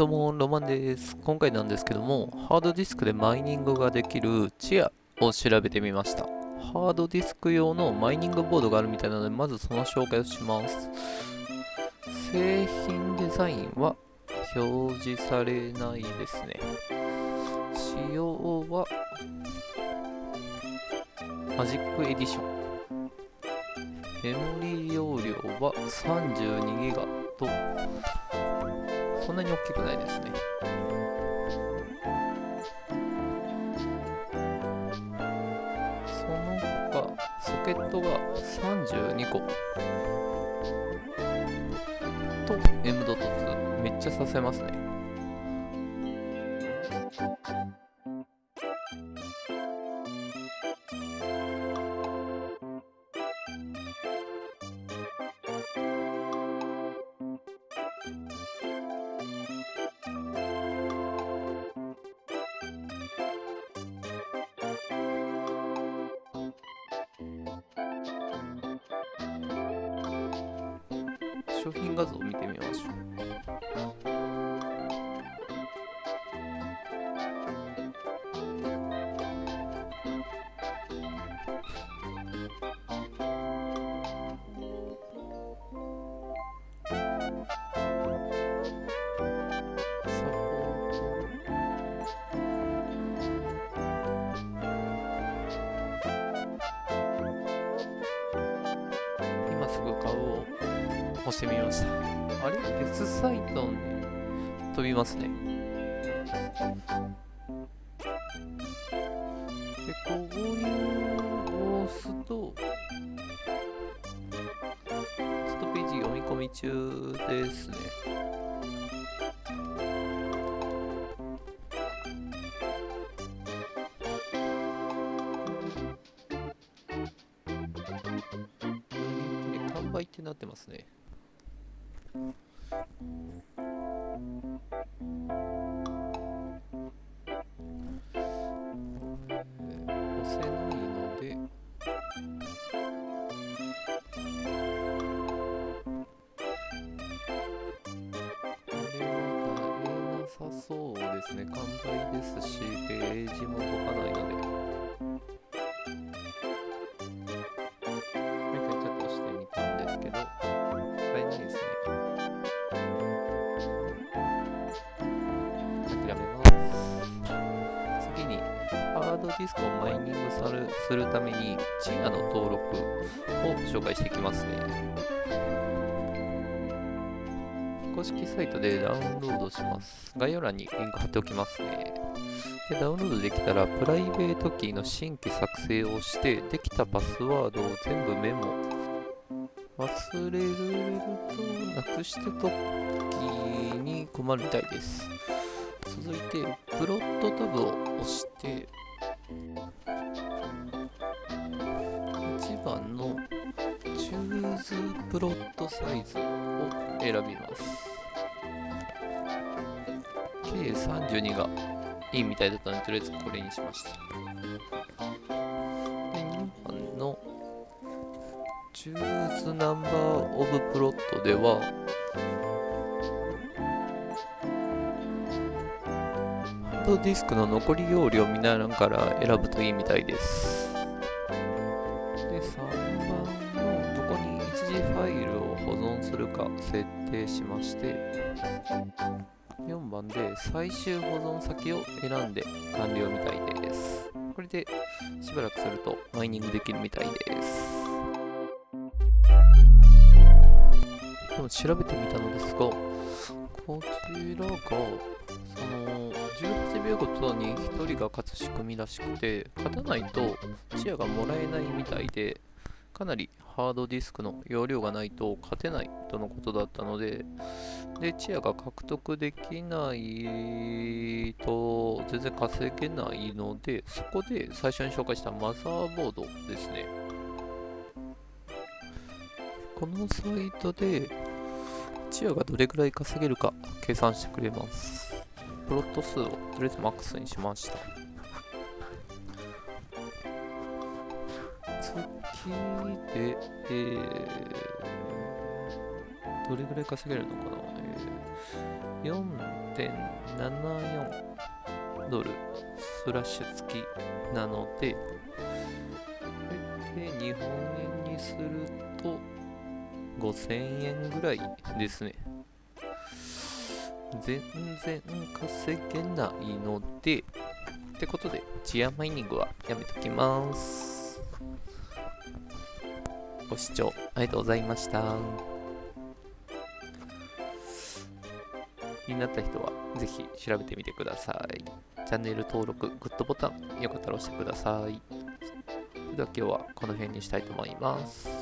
どうも、ロマンです。今回なんですけども、ハードディスクでマイニングができるチアを調べてみました。ハードディスク用のマイニングボードがあるみたいなので、まずその紹介をします。製品デザインは表示されないですね。仕様はマジックエディション。メモリー容量は 32GB とそんなに大きくないですね。その他、ソケットが32個と M.2 めっちゃさせますね。商品画像を見てみましょう。サポート今すぐ買おう押してみました。あれ ?S サイトに飛びますね。で、購入を押すと、ちょっとページ読み込み中ですね。え完売ってなってますね。そうですね。完売ですし、ページも動かないので。ハードディスクをマイニングするために、 Chia の登録を紹介していきますね。公式サイトでダウンロードします。概要欄にリンク貼っておきますね。で、ダウンロードできたら、プライベートキーの新規作成をして、できたパスワードを全部メモ。忘れると、なくした時に困るみたいです。続いて、プロットタブを押して、1番のチューズプロットサイズを選びます。計32がいいみたいだったので、とりあえずこれにしました。で、2番のチューズナンバーオブプロットでは、ドディスクの残り容量を見ながら選ぶといいみたいです。で、3番のどこに一時ファイルを保存するか設定しまして、4番で最終保存先を選んで完了みたいです。これでしばらくするとマイニングできるみたいです。でも調べてみたのですが、こちらが、18秒ごとに1人が勝つ仕組みらしくて、勝たないとチアがもらえないみたいで、かなりハードディスクの容量がないと勝てないとのことだったので、で、チアが獲得できないと全然稼げないので、そこで最初に紹介したマザーボードですね。このサイトで、チアがどれくらい稼げるか計算してくれます。プロット数をとりあえずマックスにしました。月で、えー、どれぐらい稼げるのかな、えー、4.74ドルスラッシュ付きなのでこれ、で日本円にすると5000円ぐらいですね。全然稼げないので、ってことで、チアマイニングはやめときます。ご視聴ありがとうございました。気になった人はぜひ調べてみてください。チャンネル登録、グッドボタン、よかったら押してください。それでは今日はこの辺にしたいと思います。